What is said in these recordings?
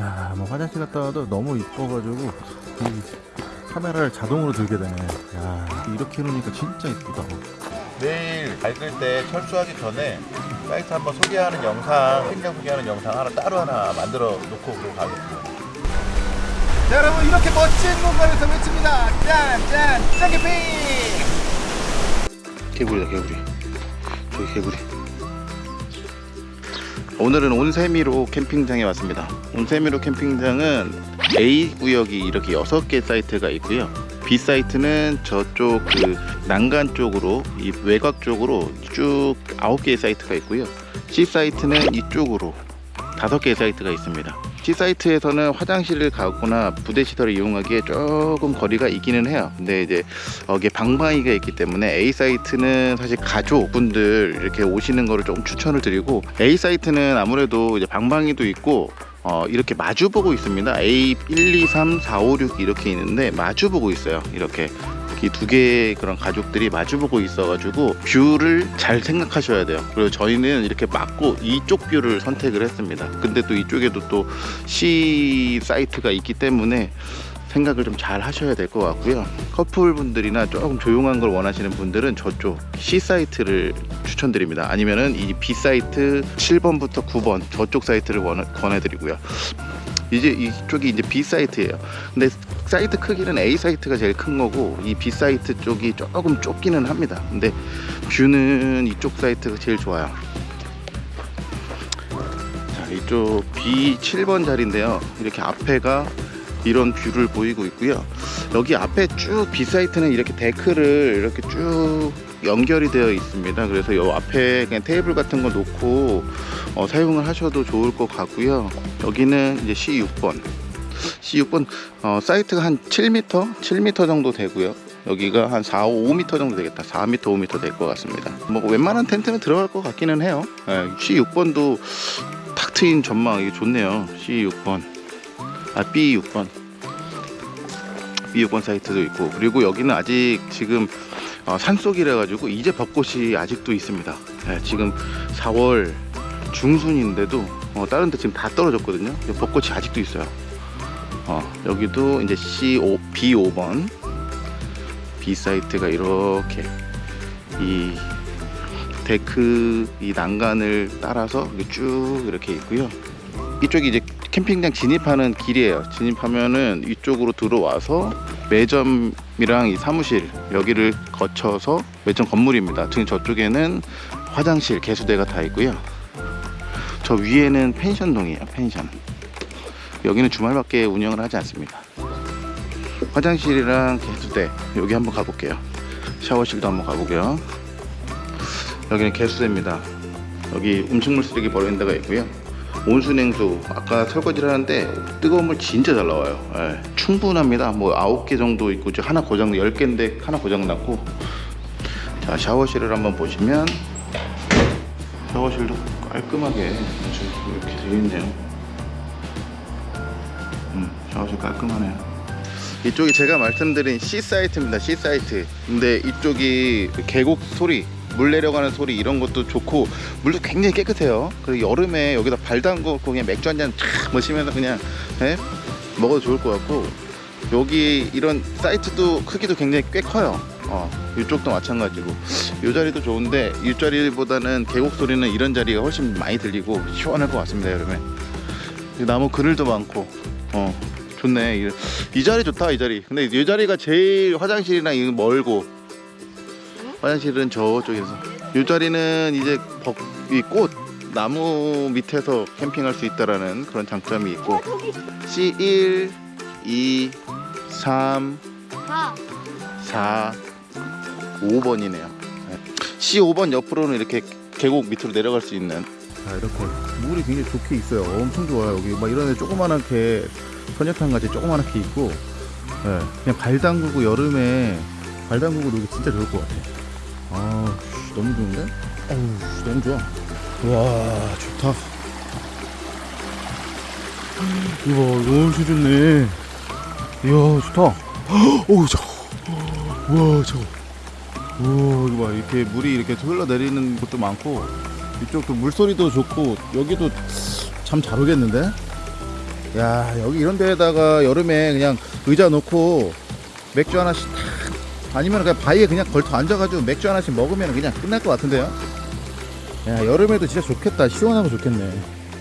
야, 뭐 화장실 갔다 와도 너무 이뻐가지고 이 카메라를 자동으로 들게 되네. 야, 이렇게 해놓으니까 진짜 이쁘다. 내일 밝을 때 철수하기 전에 사이트 한번 소개하는 영상, 캠핑장 소개하는 영상 하나 따로 하나 만들어 놓고 그러고 가겠습니다. 자, 여러분 이렇게 멋진 공간에서 외칩니다. 짠, 짠, 짠 캠핑! 개구리다, 개구리. 저기 개구리. 오늘은 온세미로 캠핑장에 왔습니다. 온세미로 캠핑장은 A 구역이 이렇게 6개 사이트가 있고요. B 사이트는 저쪽 그 난간 쪽으로 이 외곽 쪽으로 쭉 9개의 사이트가 있고요. C 사이트는 이쪽으로 5개의 사이트가 있습니다. C 사이트에서는 화장실을 가거나 부대 시설을 이용하기에 조금 거리가 있기는 해요. 근데 이제 여기에 방방이가 있기 때문에 A 사이트는 사실 가족분들 이렇게 오시는 거를 조금 추천을 드리고 A 사이트는 아무래도 이제 방방이도 있고 어, 이렇게 마주 보고 있습니다. A 1, 2, 3, 4, 5, 6 이렇게 있는데 마주 보고 있어요. 이렇게 이 두 개의 그런 가족들이 마주 보고 있어가지고 뷰를 잘 생각하셔야 돼요. 그리고 저희는 이렇게 막고 이쪽 뷰를 선택을 했습니다. 근데 또 이쪽에도 또 C 사이트가 있기 때문에 생각을 좀 잘 하셔야 될 것 같고요. 커플분들이나 조금 조용한 걸 원하시는 분들은 저쪽 C 사이트를 추천드립니다. 아니면은 이 B 사이트 7번부터 9번 저쪽 사이트를 원, 권해드리고요. 이제 이쪽이 이제 B 사이트예요. 근데 사이트 크기는 A 사이트가 제일 큰 거고 이 B 사이트 쪽이 조금 좁기는 합니다. 근데 뷰는 이쪽 사이트가 제일 좋아요. 자, 이쪽 B 7번 자리인데요. 이렇게 앞에가 이런 뷰를 보이고 있고요. 여기 앞에 쭉 B 사이트는 이렇게 데크를 이렇게 쭉 연결이 되어 있습니다. 그래서 요 앞에 그냥 테이블 같은 거 놓고 어, 사용을 하셔도 좋을 것 같고요. 여기는 이제 C6번. C6번 어, 사이트가 한 7m, 7m 정도 되고요. 여기가 한 4, 5m 정도 되겠다. 4m, 5m 될 것 같습니다. 뭐 웬만한 텐트는 들어갈 것 같기는 해요. 예, C6번도 탁 트인 전망 이게 좋네요. C6번. 아 B6번 B6번 사이트도 있고 그리고 여기는 아직 지금 어, 산속이라 가지고 이제 벚꽃이 아직도 있습니다. 예, 지금 4월 중순인데도 어, 다른 데 지금 다 떨어졌거든요. 벚꽃이 아직도 있어요. 어, 여기도 이제 C5, B5번 B 사이트가 이렇게 이 데크 이 난간을 따라서 쭉 이렇게 있고요. 이쪽이 이제 캠핑장 진입하는 길이에요. 진입하면은 이쪽으로 들어와서 매점이랑 이 사무실 여기를 거쳐서 매점 건물입니다. 지금 저쪽에는 화장실, 개수대가 다 있고요. 저 위에는 펜션동이에요. 펜션. 여기는 주말밖에 운영을 하지 않습니다. 화장실이랑 개수대 여기 한번 가볼게요. 샤워실도 한번 가보고요. 여기는 개수대입니다. 여기 음식물 쓰레기 버리는 데가 있고요. 온수냉수. 아까 설거지를 하는데 뜨거운 물 진짜 잘 나와요. 예, 충분합니다. 뭐 9개 정도 있고 하나 고장 10개인데 하나 고장 났고. 자 샤워실을 한번 보시면 샤워실도 깔끔하게 이렇게 되어 있네요. 음, 샤워실 깔끔하네요. 이쪽이 제가 말씀드린 C 사이트입니다. C 사이트. 근데 이쪽이 그 계곡 소리 물 내려가는 소리 이런 것도 좋고 물도 굉장히 깨끗해요. 그리고 여름에 여기다 발 담고 그냥 맥주 한잔 촥 마시면서 그냥 예? 먹어도 좋을 것 같고 여기 이런 사이트도 크기도 굉장히 꽤 커요. 어, 이쪽도 마찬가지고. 이 자리도 좋은데 이 자리보다는 계곡 소리는 이런 자리가 훨씬 많이 들리고 시원할 것 같습니다 여름에. 나무 그늘도 많고. 어 좋네. 이, 이 자리 좋다 이 자리. 근데 이 자리가 제일 화장실이랑 멀고 화장실은 저쪽에서 이 자리는 이제 벚, 이꽃 나무 밑에서 캠핑할 수 있다라는 그런 장점이 있고 C1, 2, 3, 4 4, 5번이네요. C5번 옆으로는 이렇게 계곡 밑으로 내려갈 수 있는 자, 이렇게 물이 굉장히 좋게 있어요. 엄청 좋아요. 여기 막 이런 데 조그만하게 선녀탕 같이 조그만하게 있고, 예, 그냥 발 담그고 여름에 발 담그고 놀기 진짜 좋을 것 같아. 아, 씨, 너무 좋은데? 어우, 너무 좋아. 와, 좋다. 이거 너무 좋네. 이야, 좋다. 어우, 저거. 우와, 저거. 우와, 이거 봐. 이렇게 물이 이렇게 흘러내리는 곳도 많고, 이쪽도 물소리도 좋고, 여기도 참 잘 오겠는데? 야 여기 이런 데에다가 여름에 그냥 의자 놓고 맥주 하나씩 탁 아니면 그냥 바위에 그냥 걸터 앉아가지고 맥주 하나씩 먹으면 그냥 끝날 것 같은데요 야 여름에도 진짜 좋겠다 시원하고 좋겠네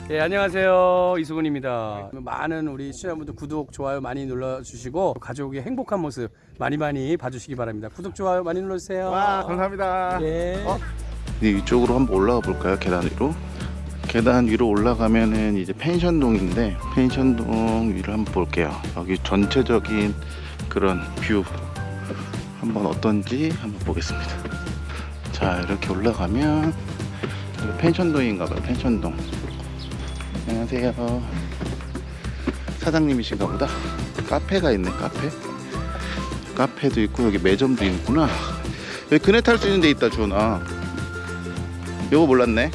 예, 안녕하세요. 이수근입니다. 많은 우리 시청자분들 구독, 좋아요 많이 눌러주시고 가족의 행복한 모습 많이 많이 봐주시기 바랍니다. 구독, 좋아요 많이 눌러주세요. 감사합니다 예. 어? 이제 이쪽으로 한번 올라가 볼까요? 계단 위로. 계단 위로 올라가면은 이제 펜션동인데 펜션동 위를 한번 볼게요. 여기 전체적인 그런 뷰 한번 어떤지 한번 보겠습니다. 자 이렇게 올라가면 펜션동인가봐요. 펜션동. 안녕하세요. 사장님이신가 보다. 카페가 있네 카페. 카페도 있고 여기 매점도 있구나. 여기 그네 탈 수 있는 데 있다 주원아. 요거 몰랐네.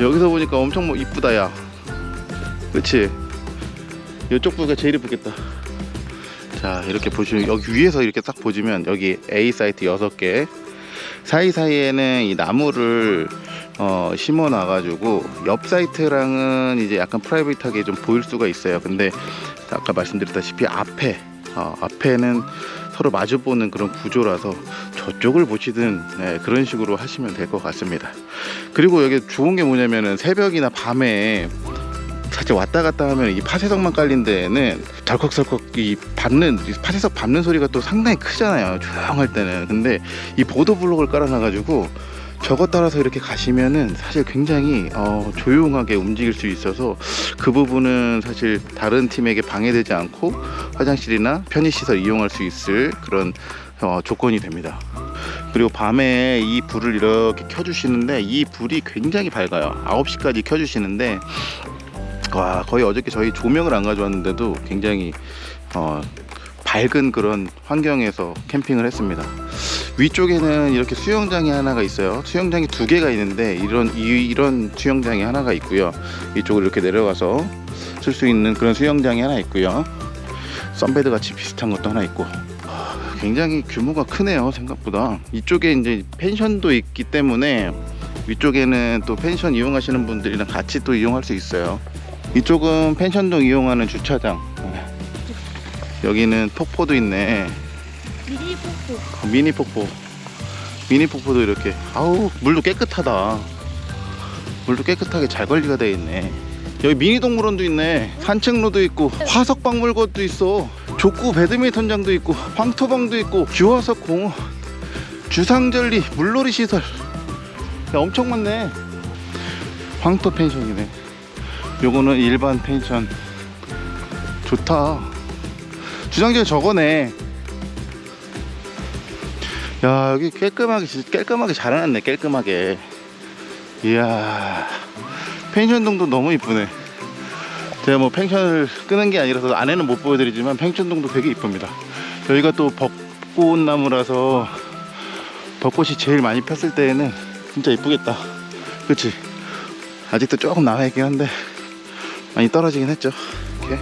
여기서 보니까 엄청 뭐 이쁘다 야. 그치? 이쪽 부가 제일 이쁘겠다. 자 이렇게 보시면 여기 위에서 이렇게 딱 보시면 여기 A 사이트 6개 사이사이에는 이 나무를 어, 심어 놔 가지고 옆 사이트랑은 이제 약간 프라이빗하게 좀 보일 수가 있어요. 근데 아까 말씀드렸다시피 앞에 어, 앞에는 서로 마주보는 그런 구조라서 저쪽을 보시든 네, 그런 식으로 하시면 될 것 같습니다. 그리고 여기 좋은 게 뭐냐면은 새벽이나 밤에 사실 왔다 갔다 하면 이 파쇄석만 깔린 데에는 덜컥덜컥 이 밟는 이 파쇄석 밟는 소리가 또 상당히 크잖아요 조용할 때는 근데 이 보도 블록을 깔아놔 가지고 저것 따라서 이렇게 가시면은 사실 굉장히 어, 조용하게 움직일 수 있어서 그 부분은 사실 다른 팀에게 방해되지 않고 화장실이나 편의시설 이용할 수 있을 그런 어, 조건이 됩니다. 그리고 밤에 이 불을 이렇게 켜주시는데 이 불이 굉장히 밝아요. 9시까지 켜주시는데 와 거의 어저께 저희 조명을 안 가져왔는데도 굉장히 어, 밝은 그런 환경에서 캠핑을 했습니다. 위쪽에는 이렇게 수영장이 하나가 있어요. 수영장이 두 개가 있는데 이런 이, 이런 수영장이 하나가 있고요. 이쪽으로 이렇게 내려가서 쓸 수 있는 그런 수영장이 하나 있고요. 썬베드 같이 비슷한 것도 하나 있고 아, 굉장히 규모가 크네요 생각보다 이쪽에 이제 펜션도 있기 때문에 위쪽에는 또 펜션 이용하시는 분들이랑 같이 또 이용할 수 있어요 이쪽은 펜션동 이용하는 주차장. 여기는 폭포도 있네. 미니 폭포. 미니 폭포. 미니 폭포도 이렇게. 아우 물도 깨끗하다. 물도 깨끗하게 잘 관리가 되어 있네. 여기 미니 동물원도 있네. 산책로도 있고 화석 박물관도 있어. 족구 배드민턴장도 있고 황토방도 있고 규화석 공원 주상절리 물놀이 시설. 야, 엄청 많네. 황토 펜션이네 요거는 일반 펜션. 좋다. 주상절리 저거네. 야 여기 깔끔하게 깔끔하게 잘 해놨네 깔끔하게. 이야 펜션동도 너무 이쁘네. 제가 뭐 펜션을 끄는 게 아니라서 안에는 못 보여드리지만 펜션동도 되게 이쁩니다. 여기가 또 벚꽃나무라서 벚꽃이 제일 많이 폈을 때에는 진짜 이쁘겠다. 그치? 아직도 조금 남아있긴 한데 많이 떨어지긴 했죠. 이렇게.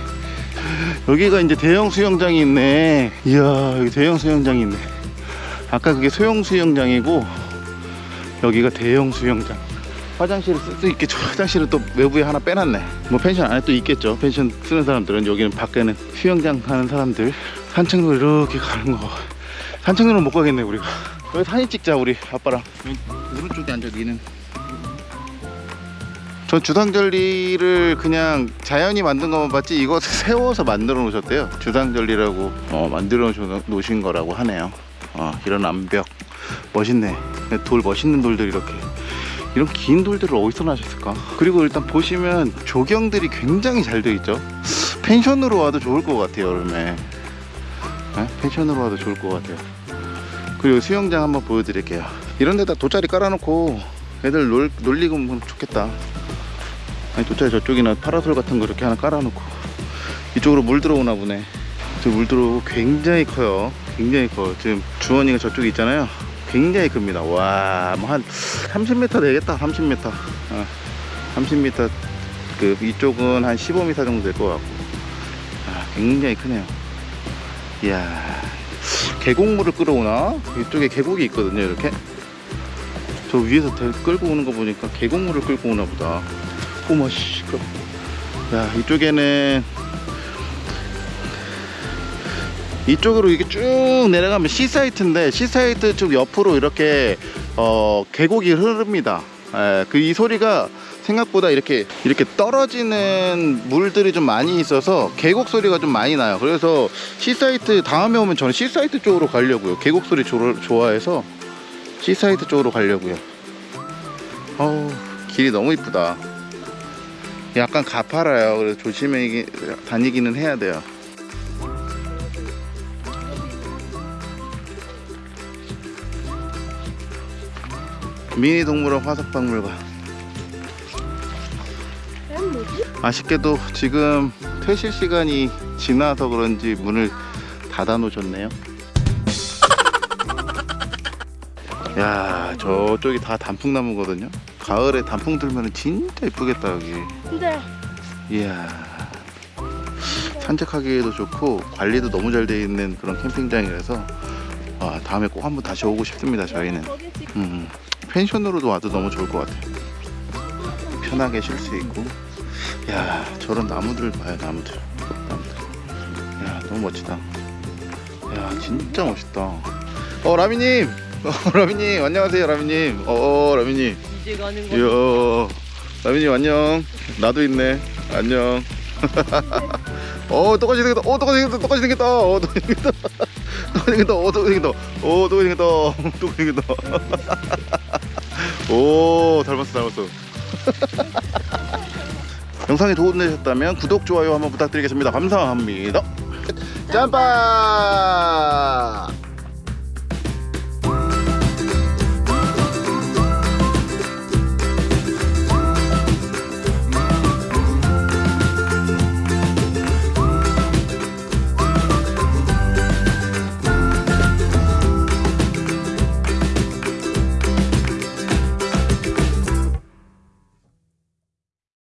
여기가 이제 대형 수영장이 있네. 이야 여기 대형 수영장이 있네. 아까 그게 소형 수영장이고 여기가 대형 수영장. 화장실을 쓸 수 있겠죠. 화장실은 또 외부에 하나 빼놨네. 뭐 펜션 안에 또 있겠죠. 펜션 쓰는 사람들은 여기는 밖에는 수영장 하는 사람들. 산책로 이렇게 가는 거. 산책로는 못 가겠네 우리가. 여기 사진 찍자 우리 아빠랑. 오른쪽에 앉아 니는 전 주당절리를 그냥 자연이 만든 것만 봤지 이거 세워서 만들어 놓으셨대요. 주당절리라고. 어, 만들어 놓으신 거라고 하네요. 어, 이런 암벽. 멋있네. 돌 멋있는 돌들 이렇게. 이런 긴 돌들을 어디서 나셨을까? 그리고 일단 보시면 조경들이 굉장히 잘 되어 있죠? 펜션으로 와도 좋을 것 같아요 여름에. 네? 펜션으로 와도 좋을 것 같아요. 그리고 수영장 한번 보여드릴게요. 이런 데다 돗자리 깔아놓고 애들 놀, 놀리고 뭐 좋겠다 아니 돗자리 저쪽이나 파라솔 같은 거 이렇게 하나 깔아놓고 이쪽으로 물 들어오나 보네. 저물 들어오고 굉장히 커요. 굉장히 커요. 지금 주원이가 저쪽에 있잖아요. 굉장히 큽니다. 와뭐한 30m 되겠다. 30m 어, 30m 그 이쪽은 한 15m 정도 될 것 같고. 아, 굉장히 크네요. 이야 계곡물을 끌어오나? 이쪽에 계곡이 있거든요 이렇게. 저 위에서 대- 끌고 오는 거 보니까 계곡물을 끌고 오나 보다 어머 씨 그럼 야 이쪽에는 이쪽으로 이렇게 쭉 내려가면 C 사이트인데 C 사이트 쪽 옆으로 이렇게 어 계곡이 흐릅니다. 그 이 소리가 생각보다 이렇게 이렇게 떨어지는 물들이 좀 많이 있어서 계곡 소리가 좀 많이 나요. 그래서 C 사이트 다음에 오면 저는 C 사이트 쪽으로 가려고요. 계곡 소리 조- 좋아해서 C 사이트 쪽으로 가려고요. 어우 길이 너무 이쁘다. 약간 가파라요. 그래서 조심히 다니기는 해야 돼요. 미니 동물원 화석박물관. 아쉽게도 지금 퇴실 시간이 지나서 그런지 문을 닫아 놓으셨네요. 야, 저쪽이 다 단풍나무거든요. 가을에 단풍 들면 진짜 이쁘겠다 여기. 근데 이야. 산책하기에도 좋고 관리도 너무 잘돼 있는 그런 캠핑장이라서 아, 다음에 꼭 한번 다시 오고 싶습니다. 저희는. 지금 음, 펜션으로도 와도 너무 좋을 것 같아요. 편하게 쉴 수 있고. 야, 저런 나무들 봐요, 나무들. 나무들. 야, 너무 멋지다. 야, 진짜 멋있다. 어, 라미님! 어, 라미님, 안녕하세요, 라미님. 어, 어 라미님. 이제 가는 이야, 라미님, 안녕. 나도 있네. 안녕. 어, 똑같이 생겼다. 어, 똑같이 생겼다. 똑같이 생겼다. 어, 똑같이 생겼다. 똑같이 생겼다. 어, 똑같이 생겼다. 어, 똑같이 생겼다. 똑같이 생겼다. 오, 닮았어, 닮았어. 영상이 도움되셨다면 구독, 좋아요 한번 부탁드리겠습니다. 감사합니다. 짬바!